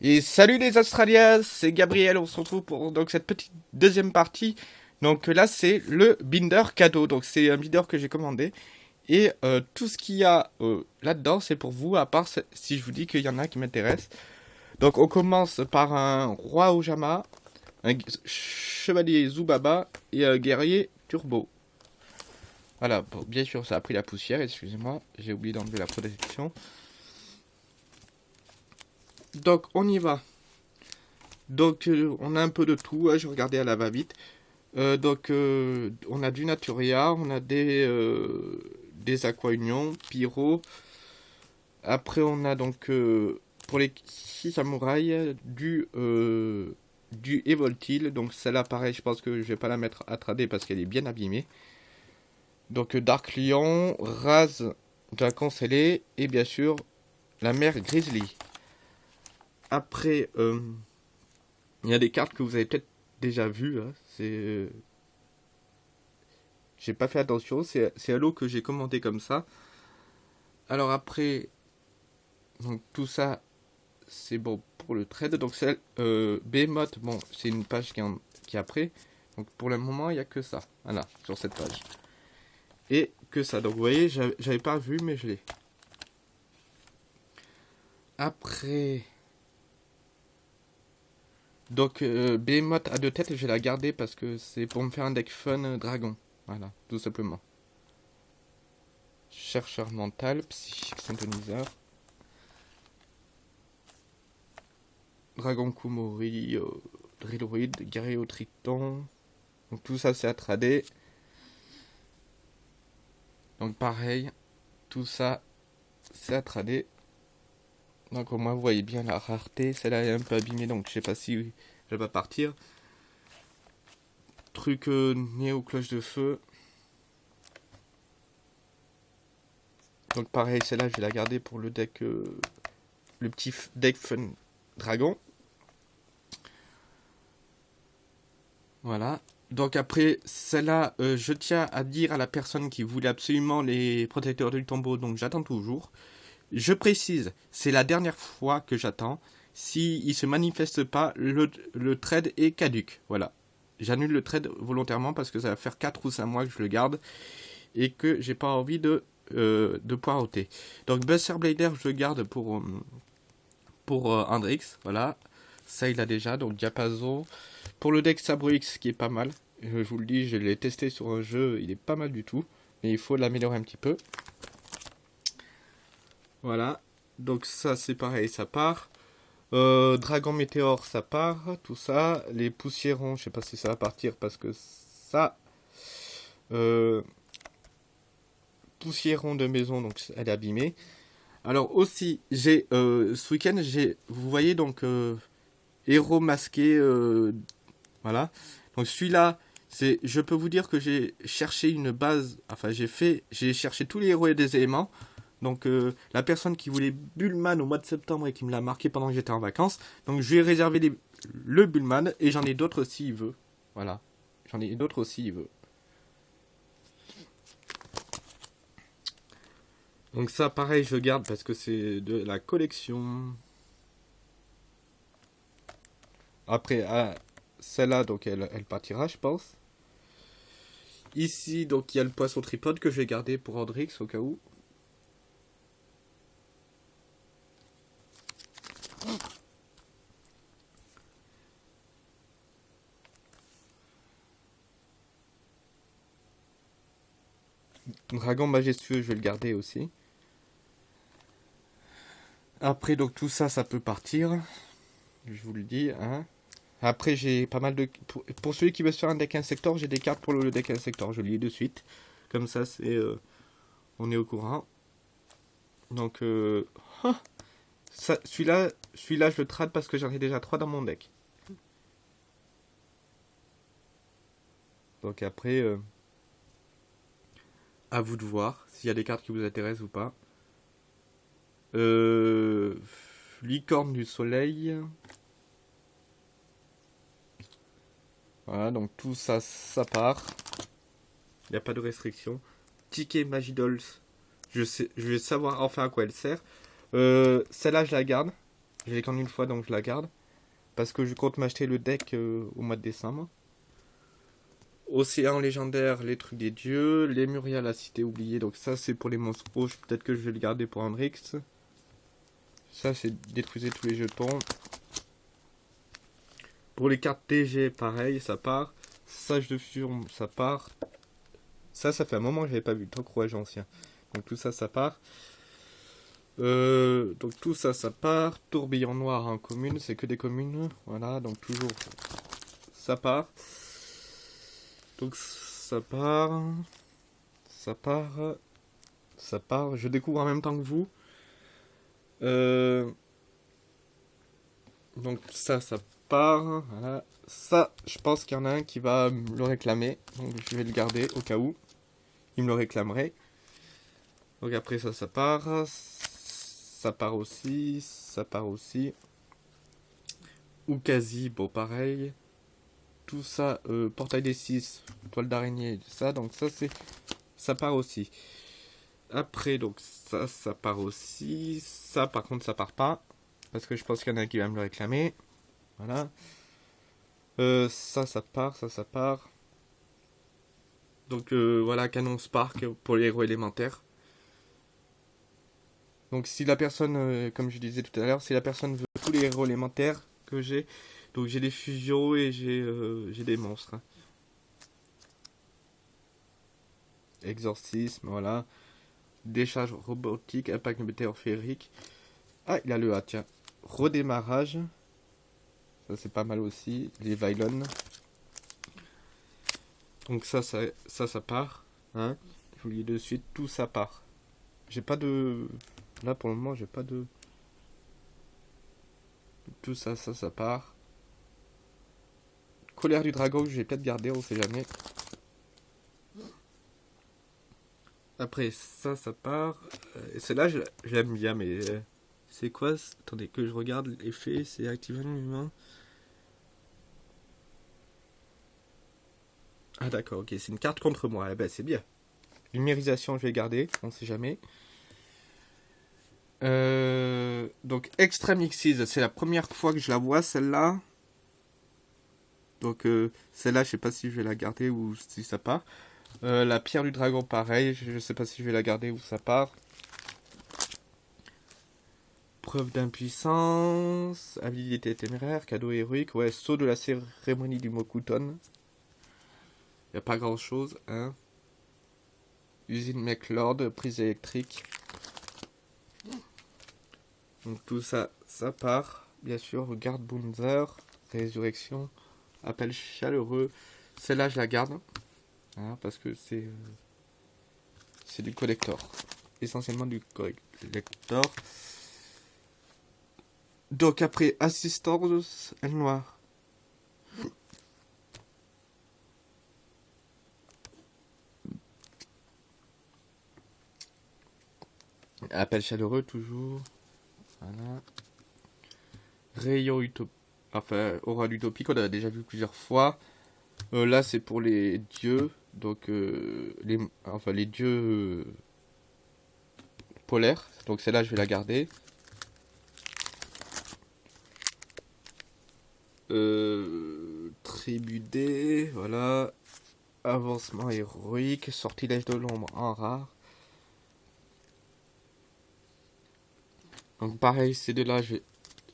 Et salut les Australiens, c'est Gabriel, on se retrouve pour donc cette petite deuxième partie. Donc là c'est le binder cadeau, donc c'est un binder que j'ai commandé. Et euh, tout ce qu'il y a euh, là-dedans c'est pour vous, à part si je vous dis qu'il y en a qui m'intéressent. Donc on commence par un roi Ojama, un chevalier Zubaba et un guerrier Turbo. Voilà, bien sûr ça a pris la poussière, excusez-moi, j'ai oublié d'enlever la protection. Donc, on y va. Donc, euh, on a un peu de tout. Hein, je regardais à la va-vite. Euh, donc, euh, on a du Naturia, on a des, Aqua Union, Pyro. Après, on a donc, pour les 6 samouraïs, du, du Evoltil. Donc, celle-là, pareil, je pense que je vais pas la mettre à trader parce qu'elle est bien abîmée. Donc, Dark Lion, Raz, Dragon Scellé et bien sûr, la mère Grizzly. Après, euh, il y a des cartes que vous avez peut-être déjà vues. Hein. C'est. Euh, j'ai pas fait attention. C'est lot que j'ai commenté comme ça. Alors après, donc tout ça, c'est bon pour le trade. Donc c'est euh, Behemoth, bon, c'est une page qui, qui est après. Donc pour le moment, il n'y a que ça. Voilà, sur cette page. Et que ça. Donc vous voyez, j'avais pas vu, mais je l'ai. Après, donc, euh, à deux têtes, je vais la garder parce que c'est pour me faire un deck fun euh, dragon. Voilà, tout simplement. Chercheur mental, psychique synthoniseur. Dragon Kumori, euh, au triton. Donc tout ça c'est à trader. Donc pareil, tout ça c'est à trader. Donc au moins vous voyez bien la rareté. Celle-là est un peu abîmée donc je sais pas si elle va partir. Truc euh, né aux cloches de feu. Donc pareil celle-là je vais la garder pour le deck euh, le petit deck fun dragon. Voilà. Donc après, celle-là, euh, je tiens à dire à la personne qui voulait absolument les protecteurs du tombeau, donc j'attends toujours. Je précise, c'est la dernière fois que j'attends. S'il ne se manifeste pas, le, trade est caduque. Voilà. J'annule le trade volontairement parce que ça va faire 4 ou 5 mois que je le garde et que j'ai pas envie de, euh, de poireauter. Donc Buster Blader, je le garde pour, euh, pour euh, Voilà. Ça, il a déjà. Donc Diapason. Pour le deck Sabrix, qui est pas mal. Je vous le dis, je l'ai testé sur un jeu. Il est pas mal du tout. Mais il faut l'améliorer un petit peu. Voilà. Donc ça c'est pareil, ça part. Euh, Dragon Météore, ça part. Tout ça. Les poussiérons, je sais pas si ça va partir parce que ça... Euh, poussiéron de maison, donc elle est abîmée. Alors aussi, j'ai euh, ce week-end, j'ai, vous voyez donc héros masqué, voilà. Donc celui-là, je peux vous dire que j'ai cherché une base, enfin j'ai fait, j'ai cherché tous les héros et des éléments donc euh, la personne qui voulait Bullman au mois de septembre et qui me l'a marqué pendant que j'étais en vacances. Donc je lui ai réservé le Bullman et j'en ai d'autres s'il veut. Voilà. J'en ai d'autres aussi il veut. Donc ça pareil je garde parce que c'est de la collection. Après ah, celle-là donc elle, partira je pense. Ici donc il y a le poisson tripode que je vais garder pour Andrix au cas où. Dragon majestueux, je vais le garder aussi. Après, donc tout ça, ça peut partir. Je vous le dis. Hein. Après, j'ai pas mal de... Pour, celui qui veut se faire un deck insector, j'ai des cartes pour le deck insector. Je lis de suite. Comme ça, c'est... Euh, on est au courant. Donc, euh... Ah, celui-là, celui-là, je le trade parce que j'en ai déjà trois dans mon deck. Donc après... Euh, à vous de voir s'il y a des cartes qui vous intéressent ou pas. Euh, licorne du soleil. Voilà, donc tout ça, ça part. Il n'y a pas de restriction. Ticket Magidols. Je, vais savoir enfin à quoi elle sert. Euh, celle-là, je la garde. Je l'ai qu'en une fois, donc je la garde. Parce que je compte m'acheter le deck au mois de décembre. Océan légendaire, les trucs des dieux. Les Muriel, la cité oubliée. Donc ça, c'est pour les monstres rouges. Peut-être que je vais le garder pour Hendrix. Ça, c'est détruisez tous les jetons. Pour les cartes TG, pareil, ça part. Sage de fusion, ça part. Ça, ça fait un moment que je n'avais pas vu. Tant rouage ancien. Donc tout ça, ça part. Euh, donc tout ça, ça part. Tourbillon noir en commune, c'est que des communes. Voilà, donc toujours, ça part. Donc ça part. Ça part. Ça part. Je découvre en même temps que vous. Euh, donc ça, ça part. Voilà. Ça, je pense qu'il y en a un qui va me le réclamer. Donc je vais le garder au cas où. Il me le réclamerait. Donc après ça, ça part. Ça part aussi. Ça part aussi. Ou quasi, bon pareil. Tout ça, euh, portail des 6, toile d'araignée, ça. Donc ça, c'est... Ça part aussi. Après, donc ça, ça part aussi. Ça, par contre, ça part pas. Parce que je pense qu'il y en a qui va me le réclamer. Voilà. Euh, ça, ça part, ça, ça part. Donc euh, voilà, Canon Spark pour les héros élémentaires. Donc si la personne, comme je disais tout à l'heure, si la personne veut tous les héros élémentaires que j'ai, donc j'ai des fusions et j'ai des monstres. Hein. Exorcisme, voilà. Décharge robotique, impact météorférique. Ah, il a le A, tiens. Redémarrage. Ça, c'est pas mal aussi. Les Vylon. Donc ça, ça, ça, ça part. Hein Je vous lis de suite, tout ça part. J'ai pas de... Là, pour le moment, j'ai pas de... Tout ça, ça, ça part. Colère du dragon, je vais peut-être garder, on sait jamais. Après, ça, ça part. Euh, et celle-là, je, bien, mais... Euh, c'est quoi Attendez, que je regarde l'effet. C'est activer humain. Ah d'accord, ok, c'est une carte contre moi. Eh ben, c'est bien. Numérisation, je vais garder, on sait jamais. Euh, donc, Extreme Xyz, c'est la première fois que je la vois, celle-là. Donc, celle-là, je sais pas si je vais la garder ou si ça part. Euh, la pierre du dragon, pareil. Je sais pas si je vais la garder ou ça part. Preuve d'impuissance. Habilité téméraire. Cadeau héroïque. Ouais, saut de la cérémonie du Mokuton. N'y a pas grand chose. Hein. Usine McLord. Prise électrique. Donc tout ça, ça part. Bien sûr, garde Bunzer. Résurrection. Appel chaleureux. Celle-là, je la garde. Hein, parce que c'est euh, c'est du collector. Essentiellement du collector. Donc après assistance, elle noire. Appel chaleureux toujours. Voilà. Rayon utopique. Enfin, aura utopique, on a déjà vu plusieurs fois. Euh, là, c'est pour les dieux. Donc, euh, les, enfin, les dieux euh, polaires. Donc, celle-là, je vais la garder. tribu D, voilà. Avancement héroïque. Sortilège de l'ombre en rare. Donc, pareil, ces deux-là, je.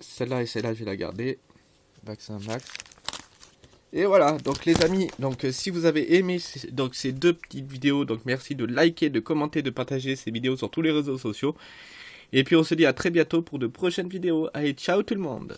Celle-là et celle-là, je vais la garder. Vaccin max. Et voilà, donc les amis, donc euh, si vous avez aimé donc ces deux petites vidéos, donc merci de liker, de commenter, de partager ces vidéos sur tous les réseaux sociaux. Et puis on se dit à très bientôt pour de prochaines vidéos. Allez, ciao tout le monde